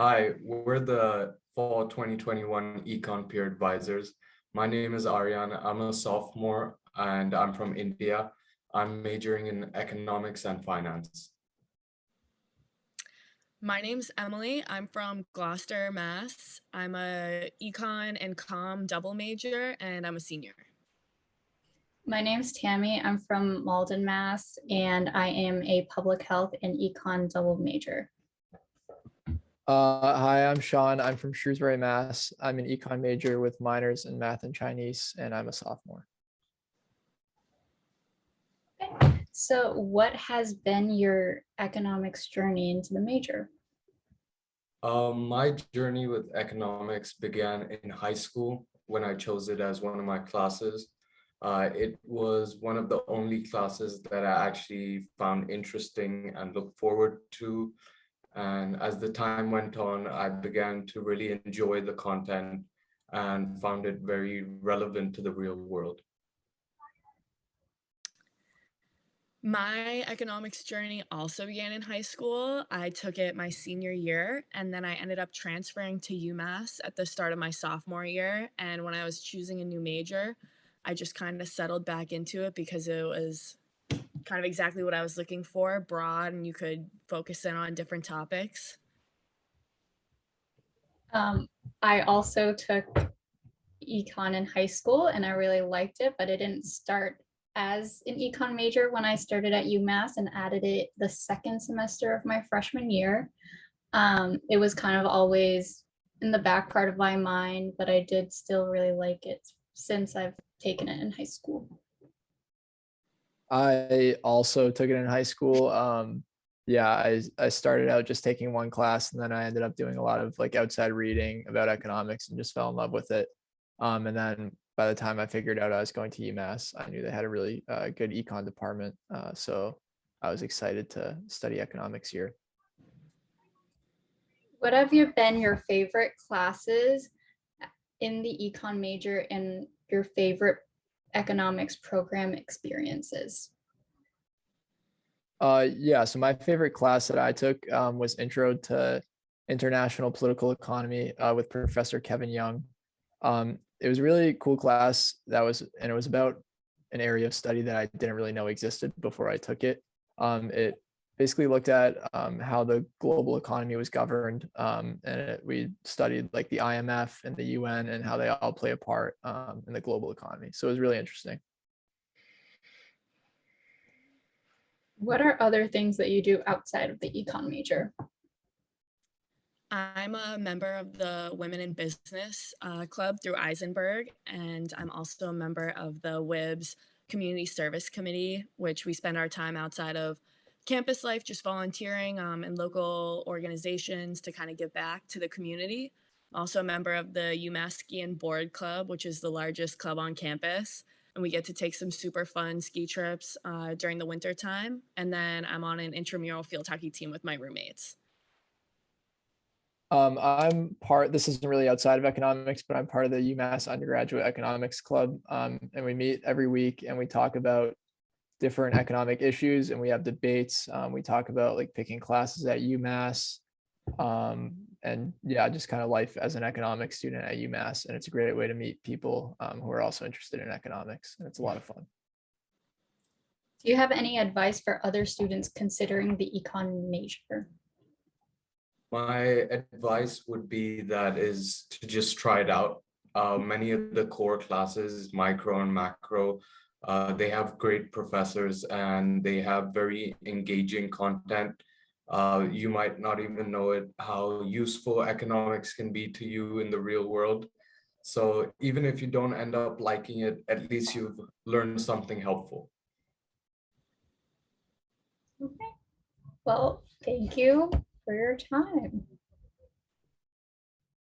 Hi, we're the fall 2021 Econ Peer Advisors. My name is Aryan. I'm a sophomore and I'm from India. I'm majoring in economics and finance. My name's Emily. I'm from Gloucester, Mass. I'm a econ and com double major and I'm a senior. My name's Tammy. I'm from Malden, Mass. And I am a public health and econ double major. Uh, hi, I'm Sean. I'm from Shrewsbury, Mass. I'm an econ major with minors in math and Chinese, and I'm a sophomore. Okay. So what has been your economics journey into the major? Um, my journey with economics began in high school when I chose it as one of my classes. Uh, it was one of the only classes that I actually found interesting and looked forward to and as the time went on, I began to really enjoy the content and found it very relevant to the real world. My economics journey also began in high school. I took it my senior year and then I ended up transferring to UMass at the start of my sophomore year. And when I was choosing a new major, I just kind of settled back into it because it was kind of exactly what I was looking for, broad, and you could focus in on different topics. Um, I also took econ in high school and I really liked it, but it didn't start as an econ major when I started at UMass and added it the second semester of my freshman year. Um, it was kind of always in the back part of my mind, but I did still really like it since I've taken it in high school. I also took it in high school. Um, yeah, I, I started out just taking one class and then I ended up doing a lot of like outside reading about economics and just fell in love with it. Um, and then by the time I figured out I was going to UMass, I knew they had a really uh, good econ department. Uh, so I was excited to study economics here. What have you been your favorite classes in the econ major and your favorite economics program experiences? Uh, yeah, so my favorite class that I took um, was Intro to International Political Economy uh, with Professor Kevin Young. Um, it was a really cool class that was, and it was about an area of study that I didn't really know existed before I took it. Um, it basically looked at um, how the global economy was governed. Um, and it, we studied like the IMF and the UN and how they all play a part um, in the global economy. So it was really interesting. What are other things that you do outside of the econ major? I'm a member of the Women in Business uh, Club through Isenberg, and I'm also a member of the WIBS Community Service Committee, which we spend our time outside of campus life, just volunteering um, in local organizations to kind of give back to the community. I'm also a member of the UMass Ski and Board Club, which is the largest club on campus. And we get to take some super fun ski trips uh, during the winter time. And then I'm on an intramural field hockey team with my roommates. Um, I'm part, this isn't really outside of economics, but I'm part of the UMass Undergraduate Economics Club. Um, and we meet every week and we talk about different economic issues and we have debates. Um, we talk about like picking classes at UMass um, and yeah, just kind of life as an economics student at UMass. And it's a great way to meet people um, who are also interested in economics and it's a lot of fun. Do you have any advice for other students considering the econ major? My advice would be that is to just try it out. Uh, many of the core classes, micro and macro, uh, they have great professors and they have very engaging content. Uh, you might not even know it, how useful economics can be to you in the real world. So even if you don't end up liking it, at least you've learned something helpful. Okay. Well, thank you for your time.